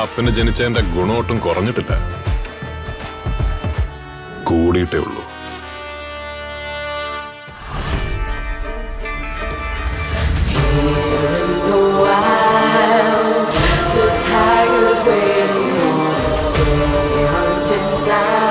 അപ്പന് ജനിച്ചതിന്റെ ഗുണമൊട്ടും കുറഞ്ഞിട്ടില്ല കൂടിയിട്ടേ ഉള്ളൂ tigers waiting on us. Hunting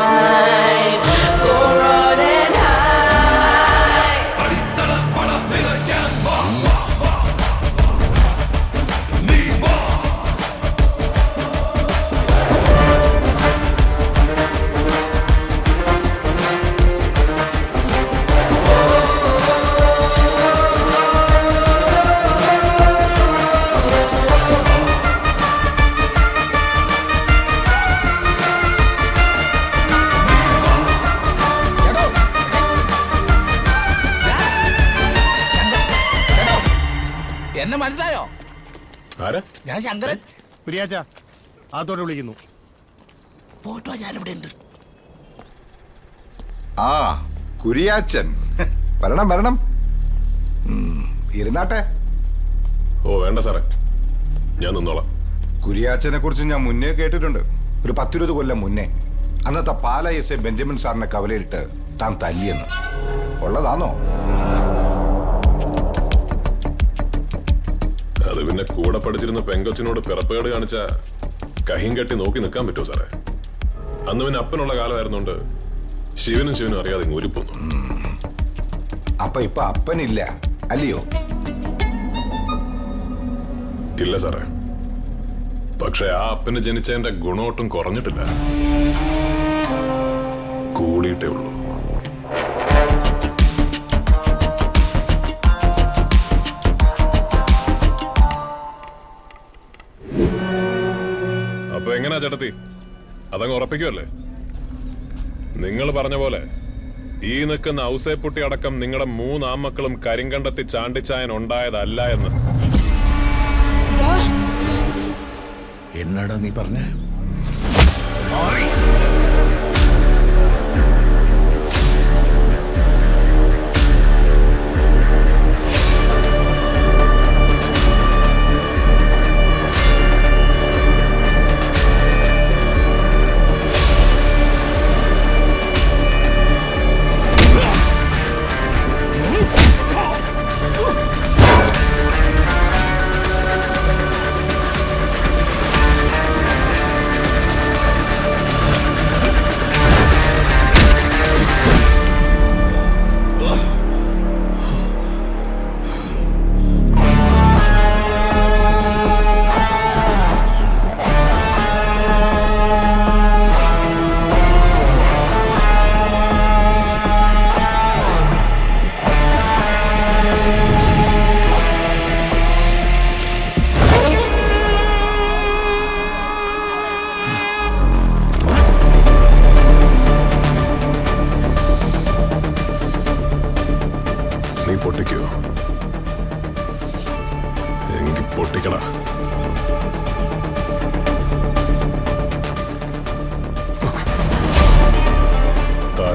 മനസ്സിലായോ? ആരാ? ഞാൻ ശങ്കരൻ. പ്രിയാച്ച ആത്തോടെ വിളിക്കുന്നു. പോട്ടോ ഞാനിവിടെ ഉണ്ട്. ആ കുരിയാച്ചൻ. വരണം വരണം. ഇരുന്നാട്ടെ. ഓ വേണ്ട സാറേ. ഞാൻ നിന്നോളാം. കുരിയാച്ചനെ കുറിച്ച് ഞാൻ മുന്നേ കേട്ടിട്ടുണ്ട്. ഒരു പത്തിരുപത് കൊല്ലം മുന്നേ. അന്നത്തെ പാല എസ് എ ബെഞ്ചമിൻ സാറിനെ കവലയിട്ട് താൻ തല്ലിയെന്ന്. ഉള്ളതാണോ അത് പിന്നെ കൂടെ പഠിച്ചിരുന്ന പെങ്കൊച്ചിനോട് പിറപ്പേട് കാണിച്ച കഹിം കെട്ടി നോക്കി നിൽക്കാൻ പറ്റുമോ സാറേ? അന്ന് പിന്നെ അപ്പനുള്ള കാലമായിരുന്നോണ്ട് ശിവനും ശിവനും അറിയാതെ ഇങ്ങ് ഊരിപ്പോന്നു അപ്പൊ ഇപ്പൊ അപ്പനില്ല അല്ലയോ? ഇല്ല സാറേ. പക്ഷെ ആ അപ്പന് ജനിച്ചതിന്റെ ഗുണമൊട്ടും കുറഞ്ഞിട്ടില്ല. കൂടിയിട്ടേ ഉള്ളൂ. എങ്ങനാ ചേട്ടത്തി? അതങ്ങ് ഉറപ്പിക്കുമല്ലേ നിങ്ങൾ പറഞ്ഞ പോലെ ഈ നിൽക്കുന്ന ഔസേപ്പുട്ടി അടക്കം നിങ്ങളുടെ മൂന്നാമക്കളും കരിങ്കണ്ടത്തി ചാണ്ടിച്ചായൻ ഉണ്ടായതല്ല എന്ന്. എന്നാടാ നീ പറഞ്ഞ?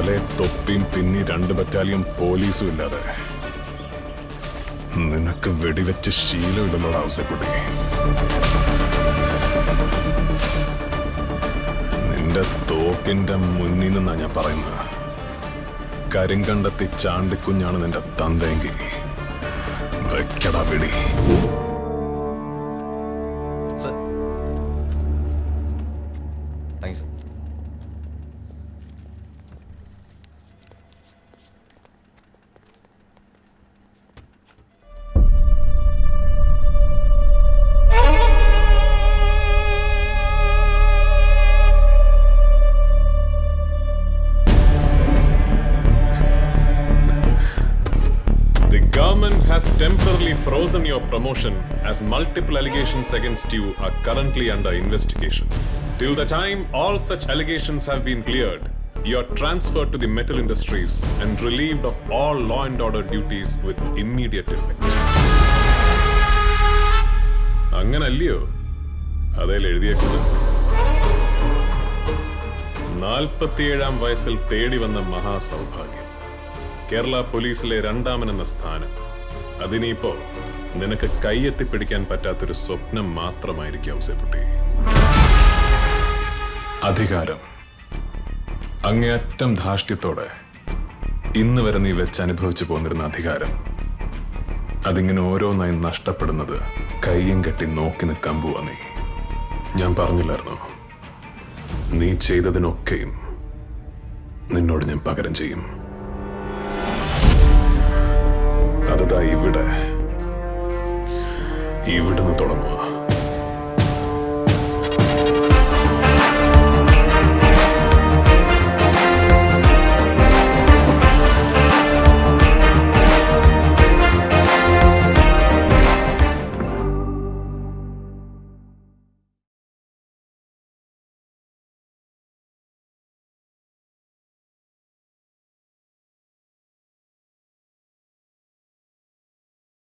തലേ തൊപ്പിയും പിന്നി രണ്ട് ബറ്റാലിയൻ പോലീസും ഇല്ലാതെ. നിനക്ക് വെടിവെച്ച് ശീലമില്ലെന്നുള്ള ആവശ്യപ്പെട്ടു നിന്റെ തോക്കിന്റെ മുന്നിൽ നിന്നാ ഞാൻ പറയുന്നത്. കരിങ്കണ്ടത്തി ചാണ്ടിക്കുഞ്ഞാണ് നിന്റെ തന്തയെങ്കിൽ. വെക്കട വെടി temporarily frozen your promotion as multiple allegations against you are currently under investigation. Till the time all such allegations have been cleared, you are transferred to the metal industries and relieved of all law and order duties with immediate effect. അങ്ങനല്ലയോ അതേൽ എഴുതിയേക്കുന്നത് നാൽപ്പത്തിയേഴാം വയസ്സിൽ തേടി വന്ന മഹാസൗഭാഗ്യം കേരള പോലീസിലെ രണ്ടാമനെന്ന സ്ഥാനം അതിനിപ്പോ നിനക്ക് കൈയെത്തിപ്പിടിക്കാൻ പറ്റാത്തൊരു സ്വപ്നം മാത്രമായിരിക്കും ഔസേപ്പുട്ടി അധികാരം. അങ്ങേയറ്റം ധാർഷ്ട്യത്തോടെ ഇന്ന് വരെ നീ വെച്ച് അനുഭവിച്ചു പോന്നിരുന്ന അധികാരം. അതിങ്ങനെ ഓരോന്നായി നഷ്ടപ്പെടുന്നത് കൈയും കെട്ടി നോക്കി നിൽക്കാൻ പോവാ നീ. ഞാൻ പറഞ്ഞില്ലായിരുന്നു? നീ ചെയ്തതിനൊക്കെയും നിന്നോട് ഞാൻ പകരം ചെയ്യും. അതതാ ഇവിടെ. ഇവിടുന്ന് തുടങ്ങുക.